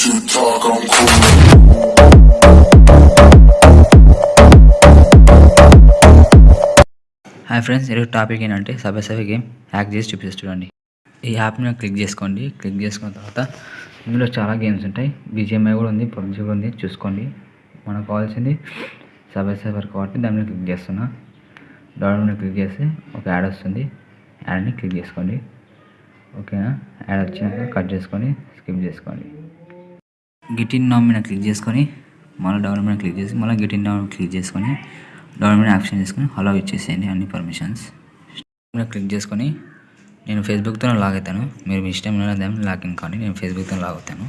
you talk, I'm cool. Hi friends ఈరోజు topic ఏంటంటే subway game hack చేసి చూపిస్తే చూడండి ఈ యాప్ని క్లిక్ చేసుకోండి. క్లిక్ చేసుకున్న తర్వాత ఇందులో చాలా గేమ్స్ ఉంటాయి. బీజిఎంఐ కూడా ఉంది పబ్జీ కూడా ఉంది. చూసుకోండి. మనకు కావాల్సింది సబే కాబట్టి దాని మీద క్లిక్ చేస్తున్నా డౌన్లోడ్ క్లిక్ చేస్తే ఒక యాడ్ వస్తుంది. యాడ్ని క్లిక్ చేసుకోండి. ఓకేనా యాడ్ వచ్చినాక కట్ చేసుకొని స్కిప్ చేసుకోండి. గిటిన్ నామ్ మీద క్లిక్ చేసుకొని మళ్ళీ డౌన్ మీద క్లిక్ చేసి మళ్ళీ గిటిన్ నామ్ క్లిక్ చేసుకొని డౌన్ మీద ఆప్షన్ చేసుకొని అలా ఇచ్చేసేయండి అన్ని పర్మిషన్స్ మీద క్లిక్ చేసుకొని నేను ఫేస్బుక్తో లాగ్ అవుతాను. మీరు మీ ఇష్టం దాన్ని లాగిన్ కానీ నేను ఫేస్బుక్తో లాగ్ అవుతాను.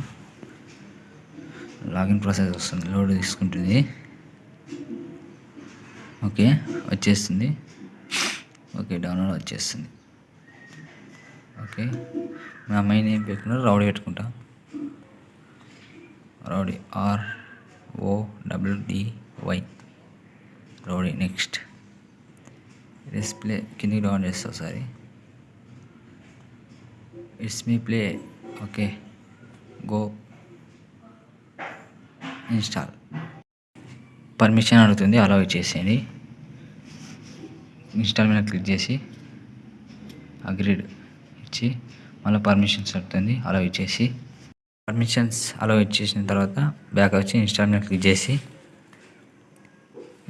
లాగిన్ ప్రాసెస్ వస్తుంది. లోడ్ తీసుకుంటుంది. ఓకే వచ్చేస్తుంది. ఓకే డౌన్లోడ్ వచ్చేస్తుంది. ఓకే నా అమ్మాయిని ఏం పెట్టుకున్నా రౌడీ పెట్టుకుంటా rowdy R O W D Y rowdy next. Display కిందికి డౌన్ చేస్తా ఒకసారి. It's me play okay. Go. Install. Permission అడుగుతుంది అలా ఇచ్చేసేయండి ఇన్స్టాల్ మీద క్లిక్ చేసి అగ్రీడ్ ఇచ్చి మళ్ళీ పర్మిషన్స్ అడుగుతుంది అలా ఇచ్చేసి పర్మిషన్స్ అలో ఇచ్చేసిన తర్వాత బ్యాక్ వచ్చి ఇన్స్టాల్ మీద క్లిక్ చేసి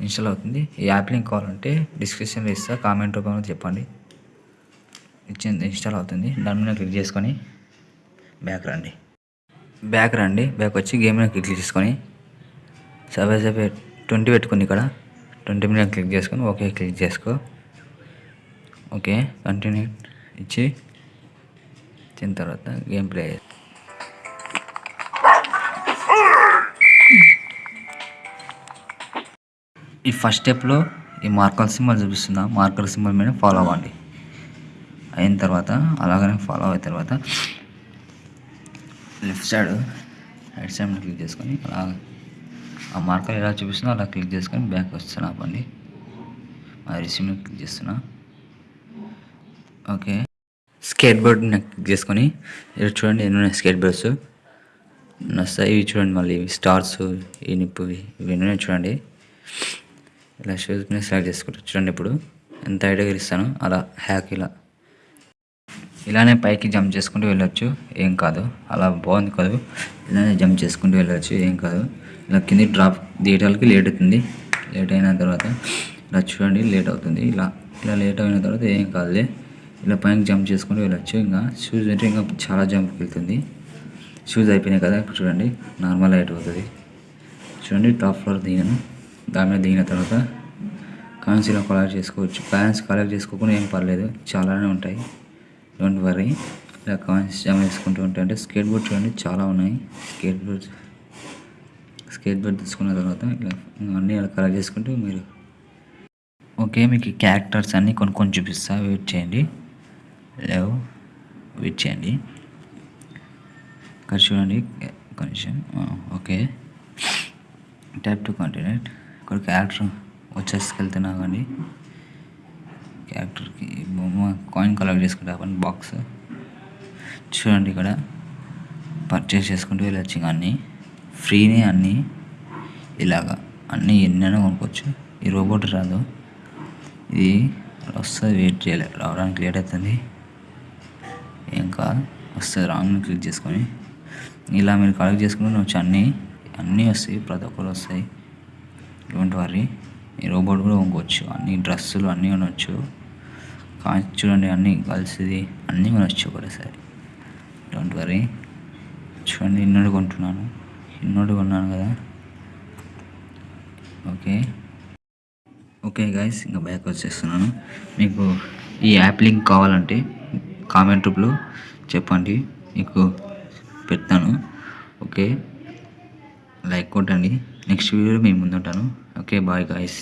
ఇన్స్టాల్ అవుతుంది. ఈ యాప్ లింక్ కావాలంటే డిస్క్రిప్షన్లో ఇస్తా కామెంట్ రూపంలో చెప్పండి. ఇచ్చింది ఇన్స్టాల్ అవుతుంది. దాని మీద క్లిక్ చేసుకొని బ్యాక్ రండి. బ్యాక్ రండి. బ్యాక్ వచ్చి గేమ్ మీద క్లిక్ చేసుకొని సభే సభే ట్వంటీ పెట్టుకుని ఇక్కడ. ట్వంటీ మీద క్లిక్ చేసుకొని ఓకే క్లిక్ చేసుకో. ఓకే కంటిన్యూ ఇచ్చి ఇచ్చిన తర్వాత గేమ్ ప్లే ఈ ఫస్ట్ స్టెప్లో ఈ మార్కర్ సింబల్ చూపిస్తున్నా. మార్కర్ సింబల్ మీద ఫాలో అవ్వండి. అయిన తర్వాత అలాగనే ఫాలో అయిన తర్వాత left side right side click చేసుకొని అలా ఆ మార్కర్ ఎలా చూపిస్తుందో అలా క్లిక్ చేసుకొని బ్యాక్ వస్తున్నా ఆపండి ఆ రిసీమ్ క్లిక్ చేస్తున్నా. ఓకే. స్కేట్ బోర్డ్ క్లిక్ చేసుకొని ఇక్కడ చూడండి ఎన్ని ఉన్నాయి స్కేట్ బోర్డ్స్ నస్తాయి ఇవి చూడండి మళ్ళీ ఇవి స్టార్స్ ఈ నిప్పువి ఇవి ఎన్ని ఉన్నాయి చూడండి. ఇలా షూస్ మీద సెలెక్ట్ చేసుకుంటారు చూడండి ఇప్పుడు ఎంత హైట్గా ఇస్తాను అలా హ్యాక్ ఇలా. ఇలానే పైకి జంప్ చేసుకుంటూ వెళ్ళొచ్చు ఏం కాదు. అలా బాగుంది కాదు. ఇలానే జంప్ చేసుకుంటూ వెళ్ళొచ్చు ఏం కాదు. ఇలా కింది డ్రాప్ దిగటానికి లేట్ అవుతుంది. లేట్ అయిన తర్వాత ఇలా చూడండి లేట్ అవుతుంది. ఇలా ఇలా లేట్ అయిన తర్వాత ఏం కాదులే. ఇలా పైకి జంప్ చేసుకుంటూ వెళ్ళొచ్చు. ఇంకా షూస్ అంటే ఇంకా చాలా జంప్కి వెళ్తుంది. షూస్ అయిపోయినాయి కదా ఇప్పుడు చూడండి. నార్మల్ హైట్ అవుతుంది. చూడండి టాప్ ఫ్లోర్ దిగాను దాని మీద దిగిన తర్వాత కాయిన్స్ ఇలా కలెక్ట్ చేసుకోవచ్చు. కాయిన్స్ కలెక్ట్ చేసుకోకుండా ఏం పర్లేదు. చాలానే ఉంటాయి. డోంట్ వరీ ఇలా కాయిన్స్ జమ చేసుకుంటూ ఉంటాయి అంటే స్కేట్ బోర్డ్ చూడండి చాలా ఉన్నాయి. స్కేట్ బోర్డ్ స్కేట్ బోర్డ్ తీసుకున్న తర్వాత ఇలా అన్నీ ఇలా కలెక్ట్ చేసుకుంటూ మీరు ఓకే మీకు క్యారెక్టర్స్ అన్నీ కొన్ని కొన్ని చూపిస్తా. వెయిట్ చేయండి. లేవు వెయిట్ చేయండి. ఇక్కడ చూడండి. కొంచెం ఓకే టైప్ టు కంటిన్యూట్ ఇక్కడ క్యారెక్టర్ వచ్చేసుకెళ్తున్నా కానీ క్యారెక్టర్కి బొమ్మ కాయిన్ కలెక్ట్ చేసుకుంటాను బాక్స్ చూడండి ఇక్కడ పర్చేస్ చేసుకుంటూ వెళ్ళొచ్చు అన్నీ ఫ్రీనే అన్నీ. ఇలాగా అన్నీ ఎన్నైనా కొనుక్కోవచ్చు. ఈ రోబోట్ రాదు. ఇది వస్తుంది వెయిట్ చేయాలి. రావడానికి లేట్ అవుతుంది. ఏం కాదు వస్తుంది రాంగ్ క్లిక్ చేసుకొని. ఇలా మీరు కలెక్ట్ చేసుకుంటే వచ్చి అన్నీ అన్నీ వస్తాయి ప్రతి ఒక్కరు వస్తాయి. డోంట్ వరీ ఈ రోబోట్ కూడా కొనుక్కోవచ్చు. అన్ని డ్రెస్సులు అన్నీ కొనవచ్చు కానీ చూడండి అన్నీ కలిసిది. అన్నీ కొనవచ్చు ఒకటేసారి. డోంట్ వరీ చూడండి ఇన్నోడు కొంటున్నాను. ఇన్నోడు కొన్నాను కదా. ఓకే ఓకే గైస్ ఇంకా బ్యాక్ వచ్చేస్తున్నాను. మీకు ఈ యాప్ లింక్ కావాలంటే కామెంట్ రూపంలో చెప్పండి. మీకు పెడతాను. ఓకే లైక్ కొట్టండి. నెక్స్ట్ వీడియోలో మేము ముందుంటాను. Okay bye guys